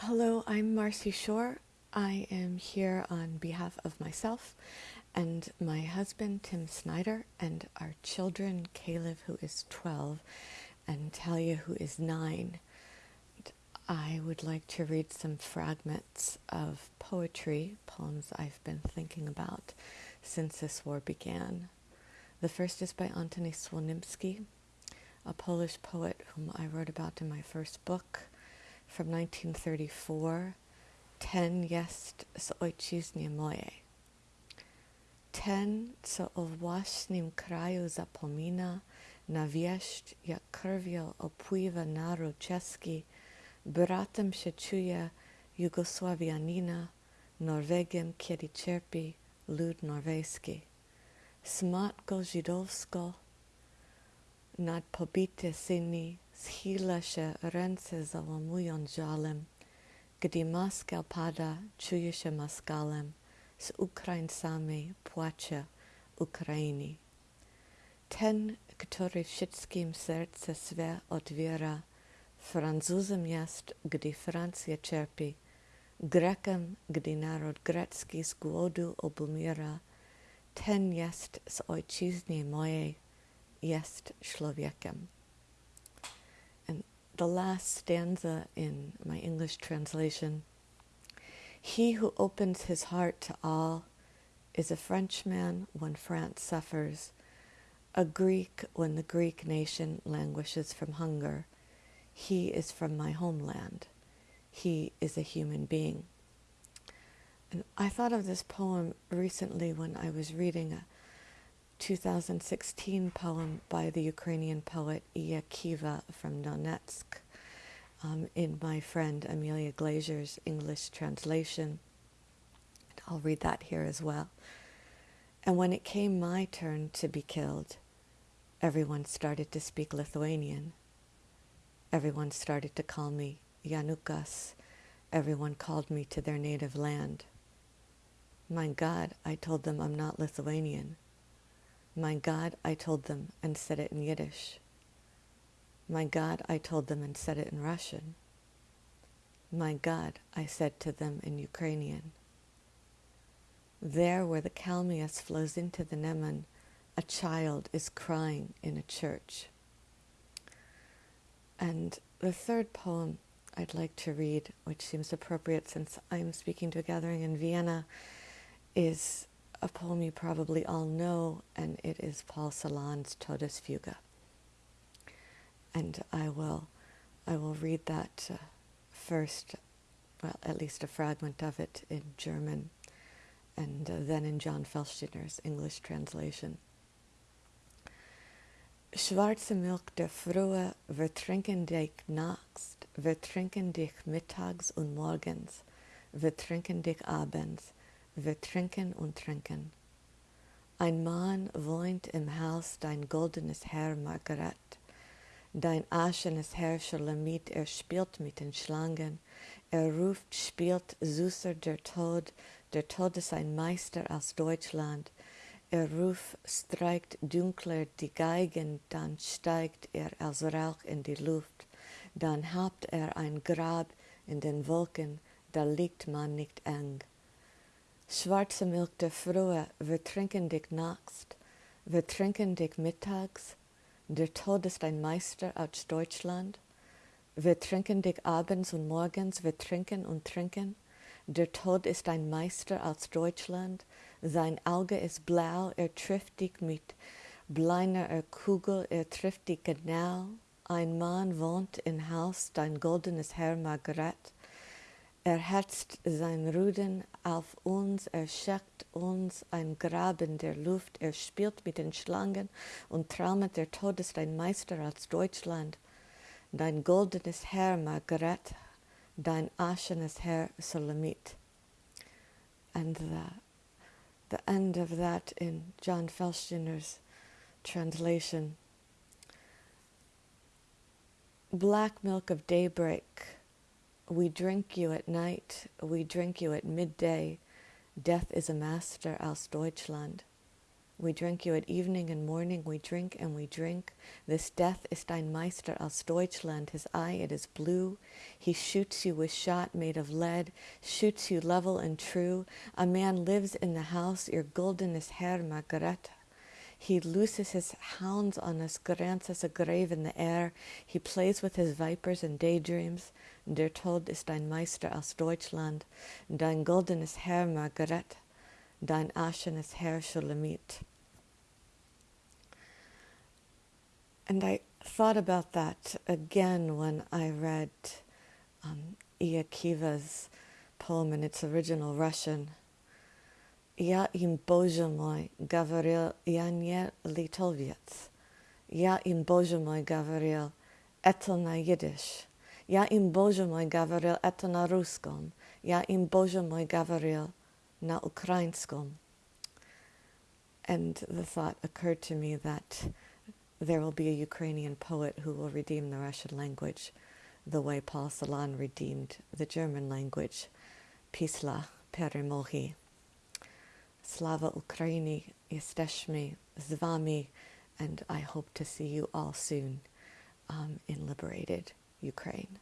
Hello, I'm Marci Shore. I am here on behalf of myself and my husband, Tim Snyder, and our children, Caleb, who is 12, and Talia, who is 9. I would like to read some fragments of poetry, poems I've been thinking about since this war began. The first is by Antoni Słonimski, a Polish poet whom I wrote about in my first book from 1934, Ten jest z ojczyzny mojej. Ten, co o własnym kraju zapomina, na wieść, jak krwią opływa naród czeski, bratem się czuje Jugosławianina, Norwegiem, kiedy cierpi lud norweski. Smatko żydowsko nad pobite syni Schýla się ręce załamują żalem, gdy maskal pada, czuje się maskalem, z Ukraińcami płacze Ukrainy. Ten, który wszystkim serce swe otwiera, Francuzem jest, gdy Francja cierpi, Grekiem, gdy naród grecki z głodu obumiera, ten jest z ojczyzny mojej, jest człowiekiem the last stanza in my English translation He who opens his heart to all is a Frenchman when France suffers, a Greek when the Greek nation languishes from hunger. He is from my homeland. He is a human being. And I thought of this poem recently when I was reading a 2016 poem by the Ukrainian poet Iya Kiva from Donetsk um, in my friend Amelia Glaser's English translation. I'll read that here as well. And when it came my turn to be killed, everyone started to speak Lithuanian. Everyone started to call me Janukas. Everyone called me to their native land. My God, I told them I'm not Lithuanian. My God, I told them and said it in Yiddish. My God, I told them and said it in Russian. My God, I said to them in Ukrainian. There where the Kalmias flows into the Neman, a child is crying in a church. And the third poem I'd like to read, which seems appropriate since I'm speaking to a gathering in Vienna, is a poem you probably all know, and it is Paul Celan's Todesfuge. And I will, I will read that uh, first, well, at least a fragment of it in German, and uh, then in John Felstiner's English translation. Schwarze Milch der Frühe, wir trinken dich nachts, wir trinken dich mittags und morgens, wir trinken dich abends, wir trinken und trinken. Ein Mann wohnt im Haus, dein goldenes Herr Margaret. Dein aschenes Herr Schalamit, er spielt mit den Schlangen. Er ruft, spielt süßer der Tod, der Tod ist ein Meister aus Deutschland. Er ruft, streicht dunkler die Geigen, dann steigt er als Rauch in die Luft. Dann habt er ein Grab in den Wolken, da liegt man nicht eng. Schwarze Milch der Frühe, wir trinken dich nachts, wir trinken dich mittags, der Tod ist ein Meister aus Deutschland, wir trinken dich abends und morgens, wir trinken und trinken, der Tod ist ein Meister aus Deutschland, sein Auge ist blau, er trifft dich mit bleiner Kugel, er trifft dich genau, ein Mann wohnt im Haus, dein goldenes Herr Margaret, er herzt sein Ruden auf uns, er uns ein Grab in der Luft, er spielt mit den Schlangen und traumet, der Tod ist ein Meister als Deutschland. Dein goldenes Herr Margaret, dein aschenes Herr Solamit. And the, the end of that in John Felstiner's translation. Black milk of daybreak we drink you at night, we drink you at midday. Death is a master aus Deutschland. We drink you at evening and morning, we drink and we drink. This death ist ein Meister aus Deutschland. His eye, it is blue. He shoots you with shot made of lead, shoots you level and true. A man lives in the house, your golden is Herr. He looses his hounds on us, grants us a grave in the air. He plays with his vipers and daydreams der Tod ist ein Meister aus Deutschland, dein goldenes Herr Margaret, dein aschenes Herr Schulamit. And I thought about that again when I read um, Iya Kiva's poem in its original Russian. Я им, Боже мой, говорил, я не литовец. Я им, Боже мой, говорил, это на идиш. Ja im Boże mój gawaryl eto im Boże mój na ukrainskom. And the thought occurred to me that there will be a Ukrainian poet who will redeem the Russian language the way Paul Celan redeemed the German language, Pisla Perimohi. Slava Ukraini, Yesteshmi, Zvami, and I hope to see you all soon um, in Liberated. Ukraine.